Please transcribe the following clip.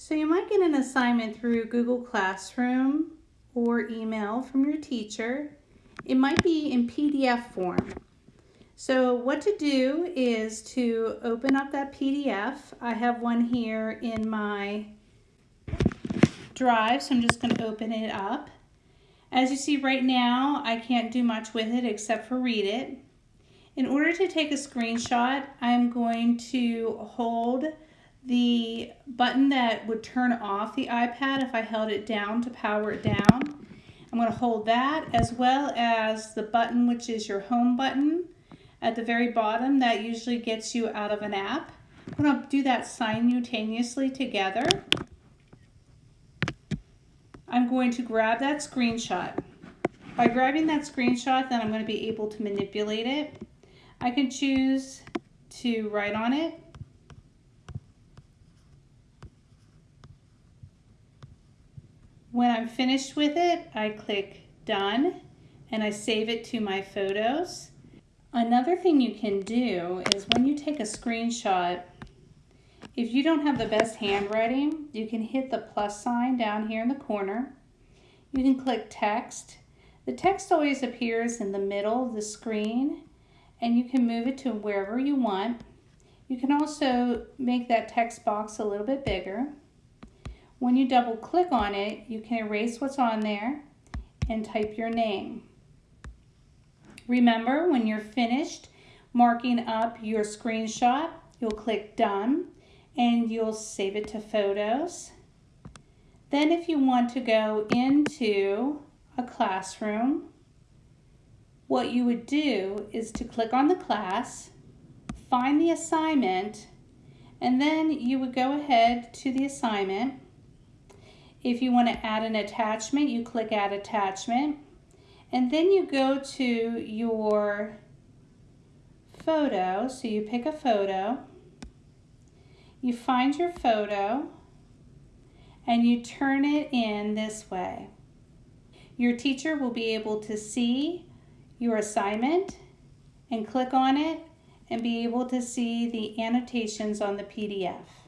So you might get an assignment through Google Classroom or email from your teacher. It might be in PDF form. So what to do is to open up that PDF. I have one here in my drive, so I'm just going to open it up. As you see right now, I can't do much with it except for read it. In order to take a screenshot, I'm going to hold the button that would turn off the iPad if I held it down to power it down. I'm going to hold that as well as the button which is your home button at the very bottom that usually gets you out of an app. I'm going to do that simultaneously together. I'm going to grab that screenshot. By grabbing that screenshot then I'm going to be able to manipulate it. I can choose to write on it When I'm finished with it, I click done and I save it to my photos. Another thing you can do is when you take a screenshot, if you don't have the best handwriting, you can hit the plus sign down here in the corner. You can click text. The text always appears in the middle of the screen and you can move it to wherever you want. You can also make that text box a little bit bigger. When you double click on it, you can erase what's on there and type your name. Remember, when you're finished marking up your screenshot, you'll click Done and you'll save it to Photos. Then if you want to go into a classroom, what you would do is to click on the class, find the assignment, and then you would go ahead to the assignment if you want to add an attachment, you click Add Attachment. And then you go to your photo. So you pick a photo. You find your photo and you turn it in this way. Your teacher will be able to see your assignment and click on it and be able to see the annotations on the PDF.